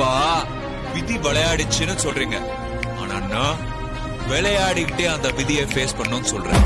அப்பா விதி விளையாடிச்சுன்னு சொல்றீங்க. ஆனா நான் விளையாடிக்கிட்டே அந்த விதியை ஃபேஸ் பண்ணணும்னு சொல்றேன்.